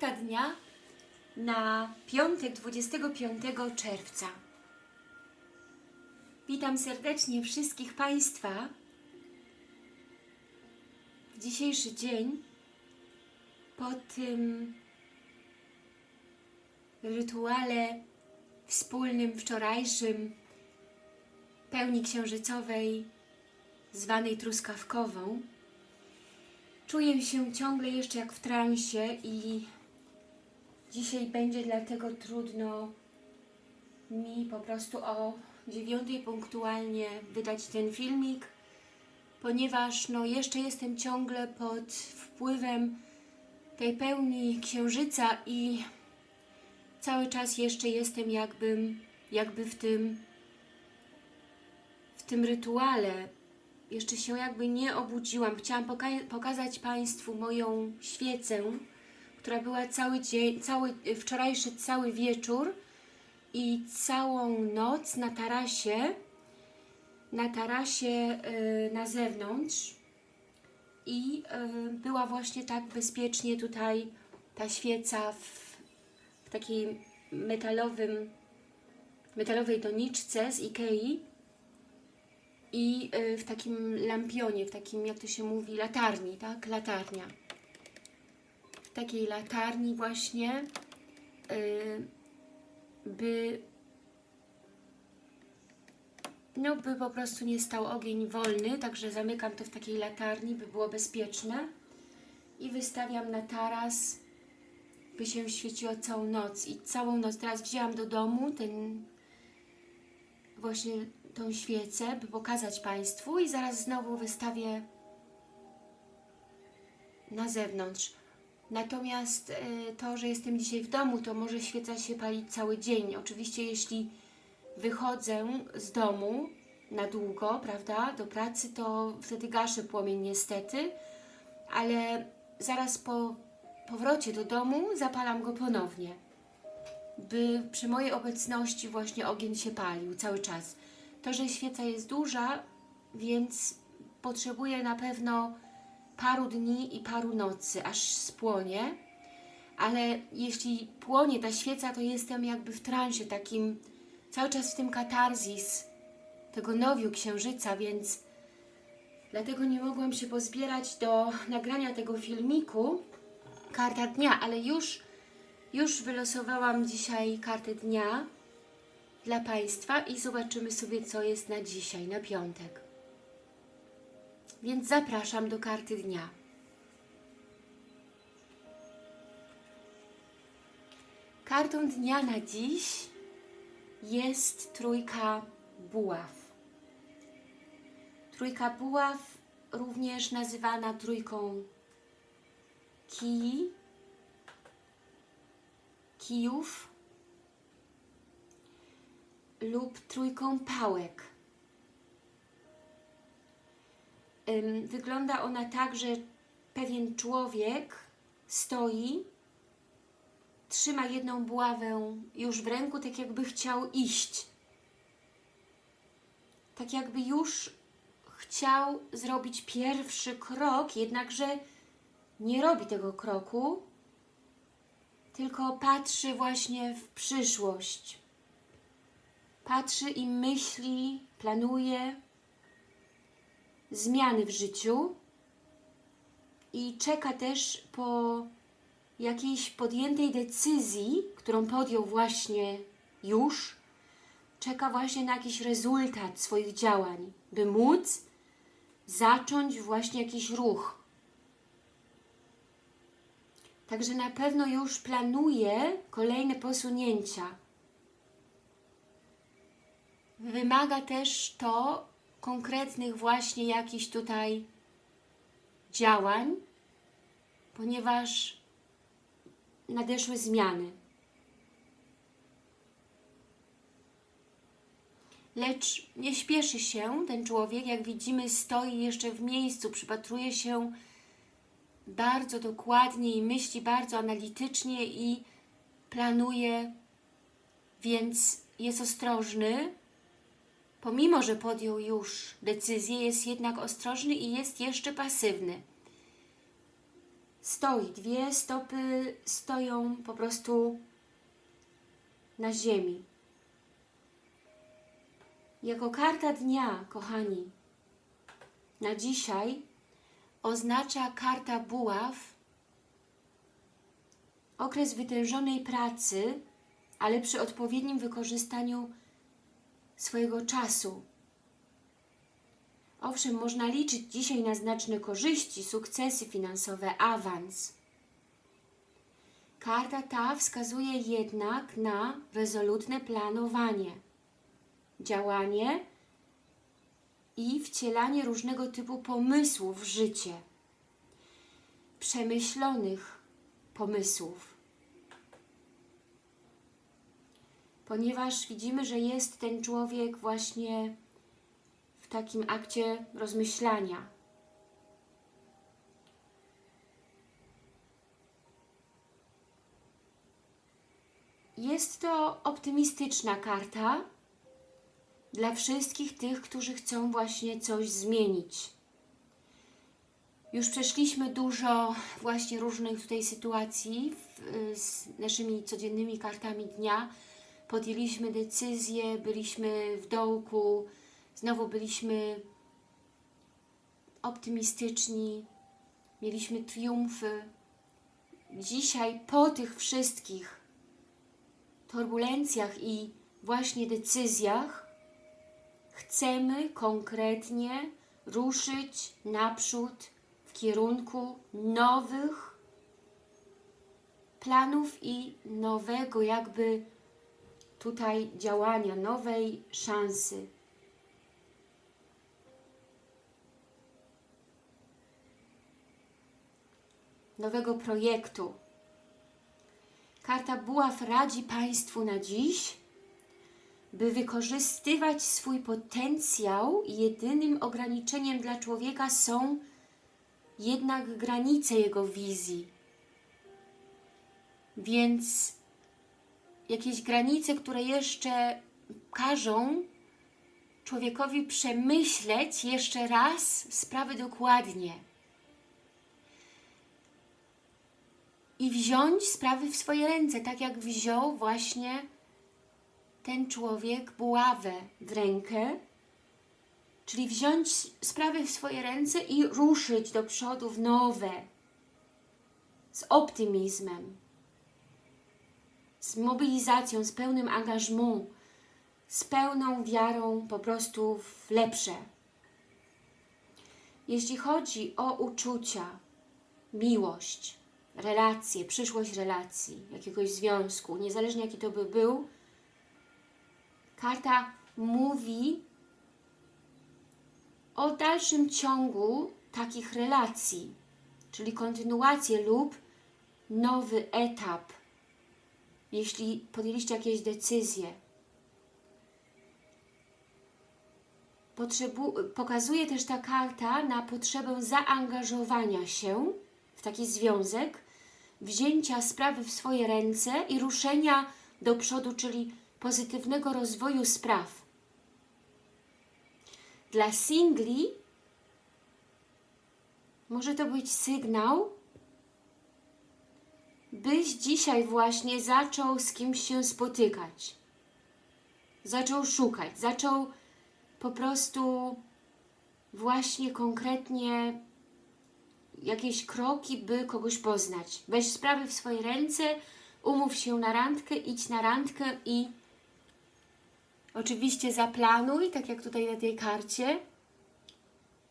Dnia na piątek 25 czerwca. Witam serdecznie wszystkich Państwa. W dzisiejszy dzień po tym rytuale wspólnym wczorajszym pełni księżycowej zwanej truskawkową czuję się ciągle jeszcze jak w transie i dzisiaj będzie dlatego trudno mi po prostu o dziewiątej punktualnie wydać ten filmik, ponieważ no jeszcze jestem ciągle pod wpływem tej pełni księżyca i cały czas jeszcze jestem jakbym, jakby w tym w tym rytuale jeszcze się jakby nie obudziłam. Chciałam poka pokazać Państwu moją świecę, która była cały dzień, cały, wczorajszy cały wieczór i całą noc na tarasie, na tarasie yy, na zewnątrz i yy, była właśnie tak bezpiecznie tutaj ta świeca w, w takiej metalowym, metalowej doniczce z Ikei i y, w takim lampionie, w takim, jak to się mówi, latarni, tak? Latarnia. Takiej latarni właśnie, y, by no, by po prostu nie stał ogień wolny, także zamykam to w takiej latarni, by było bezpieczne. I wystawiam na taras, by się świeciło całą noc. I całą noc teraz wzięłam do domu ten właśnie tą świecę, by pokazać Państwu. I zaraz znowu wystawię na zewnątrz. Natomiast y, to, że jestem dzisiaj w domu, to może świeca się palić cały dzień. Oczywiście jeśli wychodzę z domu na długo, prawda, do pracy, to wtedy gaszę płomień niestety, ale zaraz po powrocie do domu zapalam go ponownie, by przy mojej obecności właśnie ogień się palił cały czas. To, że świeca jest duża, więc potrzebuje na pewno paru dni i paru nocy, aż spłonie, ale jeśli płonie ta świeca, to jestem jakby w transie takim, cały czas w tym katarzis tego nowiu księżyca, więc dlatego nie mogłam się pozbierać do nagrania tego filmiku karta dnia, ale już, już wylosowałam dzisiaj kartę dnia dla Państwa i zobaczymy sobie, co jest na dzisiaj, na piątek. Więc zapraszam do karty dnia. Kartą dnia na dziś jest trójka buław. Trójka buław, również nazywana trójką kij, kijów lub trójką pałek. Wygląda ona tak, że pewien człowiek stoi, trzyma jedną buławę już w ręku, tak jakby chciał iść. Tak jakby już chciał zrobić pierwszy krok, jednakże nie robi tego kroku, tylko patrzy właśnie w przyszłość. Patrzy i myśli, planuje zmiany w życiu i czeka też po jakiejś podjętej decyzji, którą podjął właśnie już, czeka właśnie na jakiś rezultat swoich działań, by móc zacząć właśnie jakiś ruch. Także na pewno już planuje kolejne posunięcia. Wymaga też to konkretnych właśnie jakichś tutaj działań, ponieważ nadeszły zmiany. Lecz nie śpieszy się ten człowiek, jak widzimy stoi jeszcze w miejscu, przypatruje się bardzo dokładnie i myśli bardzo analitycznie i planuje, więc jest ostrożny, pomimo, że podjął już decyzję, jest jednak ostrożny i jest jeszcze pasywny. stoi. Dwie stopy stoją po prostu na ziemi. Jako karta dnia, kochani, na dzisiaj oznacza karta buław okres wytężonej pracy, ale przy odpowiednim wykorzystaniu swojego czasu. Owszem, można liczyć dzisiaj na znaczne korzyści, sukcesy finansowe, awans. Karta ta wskazuje jednak na rezolutne planowanie, działanie i wcielanie różnego typu pomysłów w życie. Przemyślonych pomysłów. Ponieważ widzimy, że jest ten człowiek właśnie w takim akcie rozmyślania. Jest to optymistyczna karta dla wszystkich tych, którzy chcą właśnie coś zmienić. Już przeszliśmy dużo właśnie różnych tutaj sytuacji w, z naszymi codziennymi kartami dnia. Podjęliśmy decyzje, byliśmy w dołku, znowu byliśmy optymistyczni, mieliśmy triumfy. Dzisiaj po tych wszystkich turbulencjach i właśnie decyzjach chcemy konkretnie ruszyć naprzód w kierunku nowych planów i nowego jakby tutaj działania, nowej szansy. Nowego projektu. Karta Buław radzi Państwu na dziś, by wykorzystywać swój potencjał jedynym ograniczeniem dla człowieka są jednak granice jego wizji. Więc jakieś granice, które jeszcze każą człowiekowi przemyśleć jeszcze raz sprawy dokładnie. I wziąć sprawy w swoje ręce, tak jak wziął właśnie ten człowiek buławę w rękę, czyli wziąć sprawy w swoje ręce i ruszyć do przodu w nowe, z optymizmem, z mobilizacją, z pełnym angażmą, z pełną wiarą po prostu w lepsze. Jeśli chodzi o uczucia, miłość, relacje, przyszłość relacji, jakiegoś związku, niezależnie jaki to by był, karta mówi o dalszym ciągu takich relacji, czyli kontynuację lub nowy etap, jeśli podjęliście jakieś decyzje. Potrzebu pokazuje też ta karta na potrzebę zaangażowania się w taki związek, wzięcia sprawy w swoje ręce i ruszenia do przodu, czyli pozytywnego rozwoju spraw. Dla singli może to być sygnał, byś dzisiaj właśnie zaczął z kimś się spotykać. Zaczął szukać, zaczął po prostu właśnie konkretnie jakieś kroki, by kogoś poznać. Weź sprawy w swoje ręce, umów się na randkę, idź na randkę i oczywiście zaplanuj, tak jak tutaj na tej karcie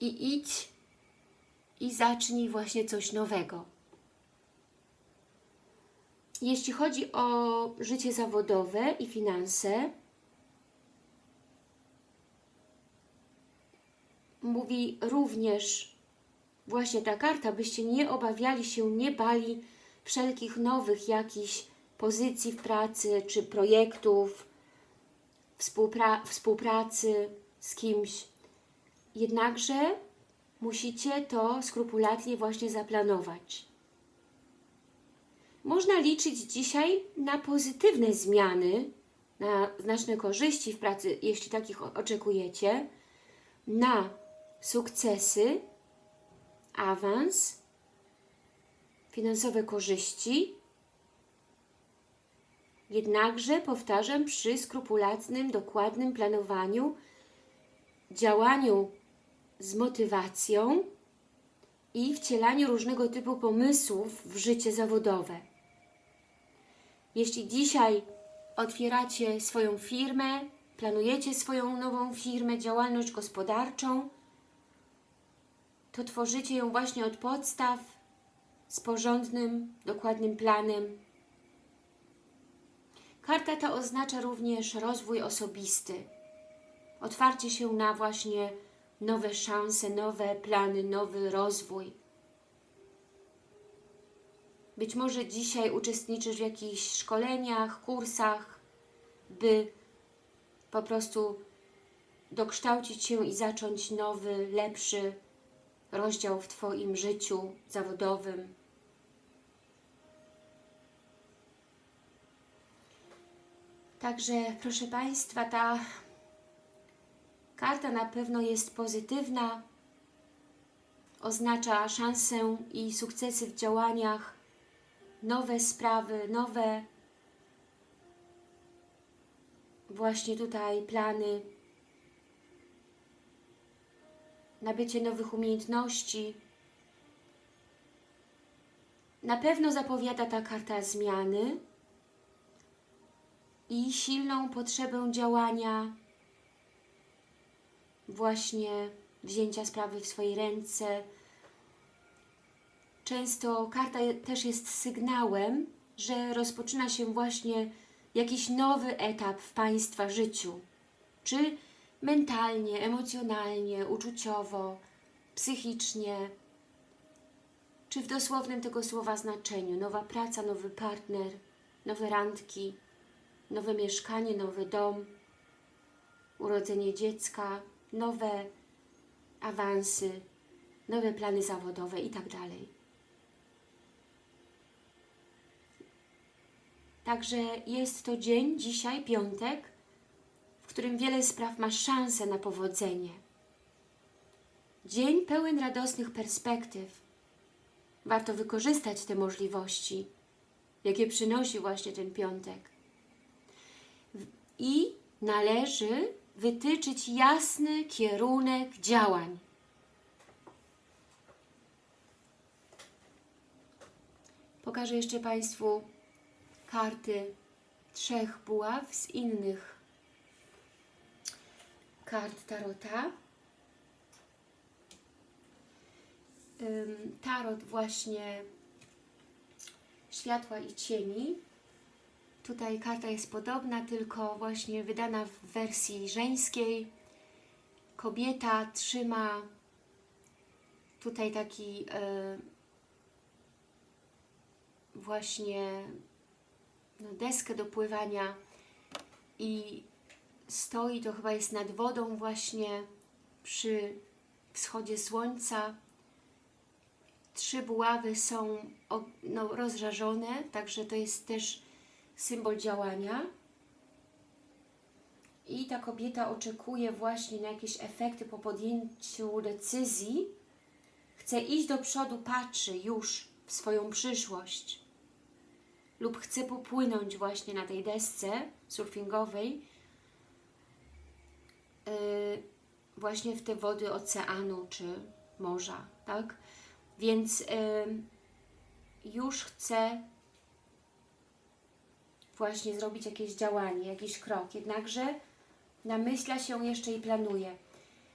i idź i zacznij właśnie coś nowego. Jeśli chodzi o życie zawodowe i finanse, mówi również właśnie ta karta, byście nie obawiali się, nie bali wszelkich nowych jakichś pozycji w pracy, czy projektów, współpra współpracy z kimś. Jednakże musicie to skrupulatnie właśnie zaplanować. Można liczyć dzisiaj na pozytywne zmiany, na znaczne korzyści w pracy, jeśli takich oczekujecie, na sukcesy, awans finansowe korzyści, jednakże, powtarzam, przy skrupulatnym, dokładnym planowaniu, działaniu z motywacją i wcielaniu różnego typu pomysłów w życie zawodowe. Jeśli dzisiaj otwieracie swoją firmę, planujecie swoją nową firmę, działalność gospodarczą, to tworzycie ją właśnie od podstaw z porządnym, dokładnym planem. Karta ta oznacza również rozwój osobisty, otwarcie się na właśnie nowe szanse, nowe plany, nowy rozwój. Być może dzisiaj uczestniczysz w jakichś szkoleniach, kursach, by po prostu dokształcić się i zacząć nowy, lepszy rozdział w Twoim życiu zawodowym. Także, proszę Państwa, ta karta na pewno jest pozytywna, oznacza szansę i sukcesy w działaniach, nowe sprawy, nowe właśnie tutaj plany, nabycie nowych umiejętności. Na pewno zapowiada ta karta zmiany i silną potrzebę działania, właśnie wzięcia sprawy w swoje ręce. Często karta też jest sygnałem, że rozpoczyna się właśnie jakiś nowy etap w Państwa życiu. Czy mentalnie, emocjonalnie, uczuciowo, psychicznie, czy w dosłownym tego słowa znaczeniu. Nowa praca, nowy partner, nowe randki, nowe mieszkanie, nowy dom, urodzenie dziecka, nowe awansy, nowe plany zawodowe itd. Także jest to dzień, dzisiaj, piątek, w którym wiele spraw ma szansę na powodzenie. Dzień pełen radosnych perspektyw. Warto wykorzystać te możliwości, jakie przynosi właśnie ten piątek. I należy wytyczyć jasny kierunek działań. Pokażę jeszcze Państwu karty trzech buław z innych kart Tarota. Tarot właśnie światła i cieni. Tutaj karta jest podobna, tylko właśnie wydana w wersji żeńskiej. Kobieta trzyma tutaj taki yy, właśnie deskę do pływania i stoi, to chyba jest nad wodą właśnie przy wschodzie słońca. Trzy buławy są no, rozżarzone, także to jest też symbol działania. I ta kobieta oczekuje właśnie na jakieś efekty po podjęciu decyzji. Chce iść do przodu, patrzy już w swoją przyszłość. Lub chce popłynąć właśnie na tej desce surfingowej yy, właśnie w te wody oceanu czy morza, tak? Więc yy, już chce właśnie zrobić jakieś działanie, jakiś krok, jednakże namyśla się jeszcze i planuje.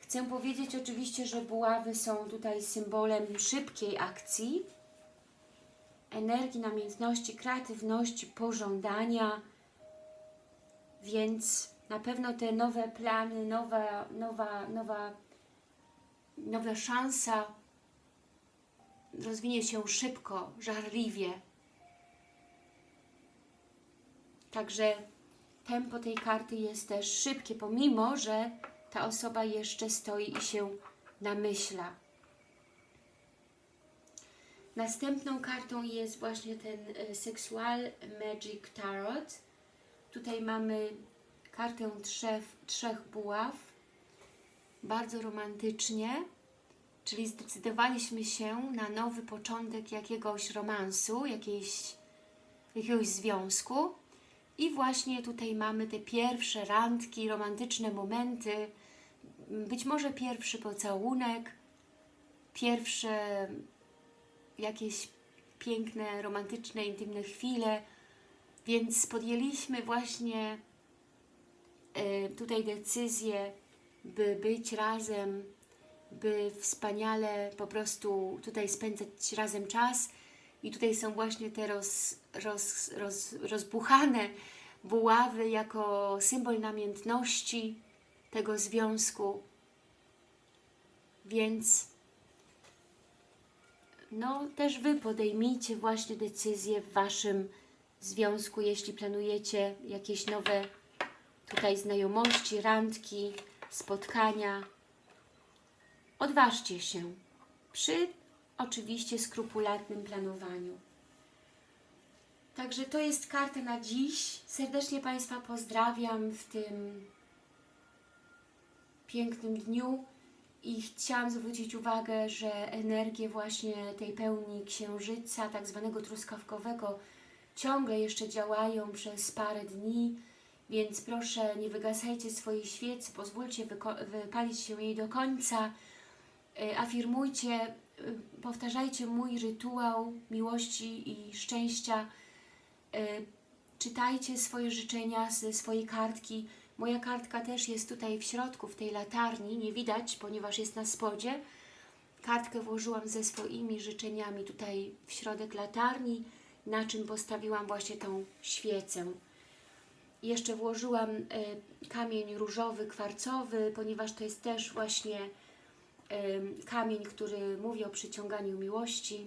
Chcę powiedzieć oczywiście, że buławy są tutaj symbolem szybkiej akcji, energii, namiętności, kreatywności, pożądania, więc na pewno te nowe plany, nowa, nowa, nowa, nowa szansa rozwinie się szybko, żarliwie, Także tempo tej karty jest też szybkie, pomimo, że ta osoba jeszcze stoi i się namyśla. Następną kartą jest właśnie ten e, Sexual Magic Tarot. Tutaj mamy kartę trzech, trzech buław. Bardzo romantycznie. Czyli zdecydowaliśmy się na nowy początek jakiegoś romansu, jakiejś, jakiegoś związku. I właśnie tutaj mamy te pierwsze randki, romantyczne momenty, być może pierwszy pocałunek, pierwsze jakieś piękne, romantyczne, intymne chwile, więc podjęliśmy właśnie e, tutaj decyzję, by być razem, by wspaniale po prostu tutaj spędzać razem czas i tutaj są właśnie te roz, roz, roz, rozbuchane buławy jako symbol namiętności tego związku. Więc no też Wy podejmijcie właśnie decyzje w Waszym związku, jeśli planujecie jakieś nowe tutaj znajomości, randki, spotkania. Odważcie się przy oczywiście skrupulatnym planowaniu. Także to jest karta na dziś. Serdecznie Państwa pozdrawiam w tym pięknym dniu i chciałam zwrócić uwagę, że energie właśnie tej pełni księżyca, tak zwanego truskawkowego, ciągle jeszcze działają przez parę dni, więc proszę nie wygasajcie swojej świecy, pozwólcie wypalić się jej do końca, y, afirmujcie, y, powtarzajcie mój rytuał miłości i szczęścia, y, czytajcie swoje życzenia ze swojej kartki, Moja kartka też jest tutaj w środku, w tej latarni, nie widać, ponieważ jest na spodzie. Kartkę włożyłam ze swoimi życzeniami tutaj w środek latarni, na czym postawiłam właśnie tą świecę. Jeszcze włożyłam y, kamień różowy, kwarcowy, ponieważ to jest też właśnie y, kamień, który mówi o przyciąganiu miłości.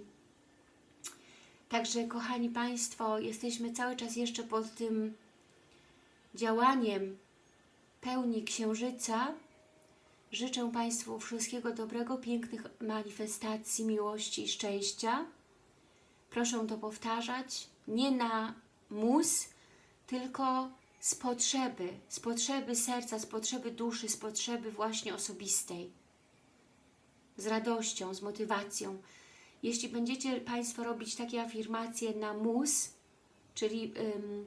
Także, kochani Państwo, jesteśmy cały czas jeszcze pod tym działaniem pełni Księżyca życzę Państwu wszystkiego dobrego, pięknych manifestacji miłości i szczęścia. Proszę to powtarzać, nie na mus, tylko z potrzeby, z potrzeby serca, z potrzeby duszy, z potrzeby właśnie osobistej. Z radością, z motywacją. Jeśli będziecie Państwo robić takie afirmacje na mus, czyli ym,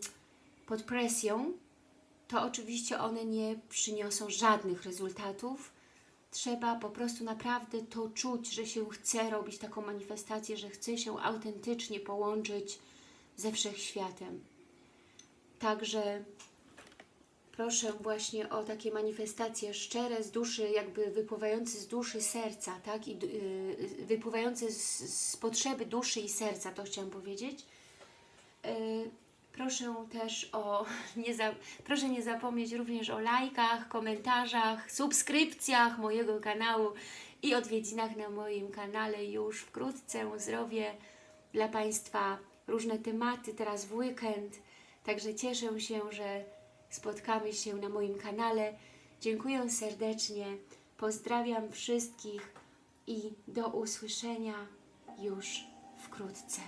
pod presją, to oczywiście one nie przyniosą żadnych rezultatów. Trzeba po prostu naprawdę to czuć, że się chce robić taką manifestację, że chce się autentycznie połączyć ze Wszechświatem. Także proszę właśnie o takie manifestacje szczere z duszy, jakby wypływające z duszy serca, tak? I yy, wypływające z, z potrzeby duszy i serca, to chciałam powiedzieć. Yy, Proszę też o, nie za, proszę nie zapomnieć również o lajkach, komentarzach, subskrypcjach mojego kanału i odwiedzinach na moim kanale już wkrótce. Zrobię dla Państwa różne tematy teraz w weekend, także cieszę się, że spotkamy się na moim kanale. Dziękuję serdecznie, pozdrawiam wszystkich i do usłyszenia już wkrótce.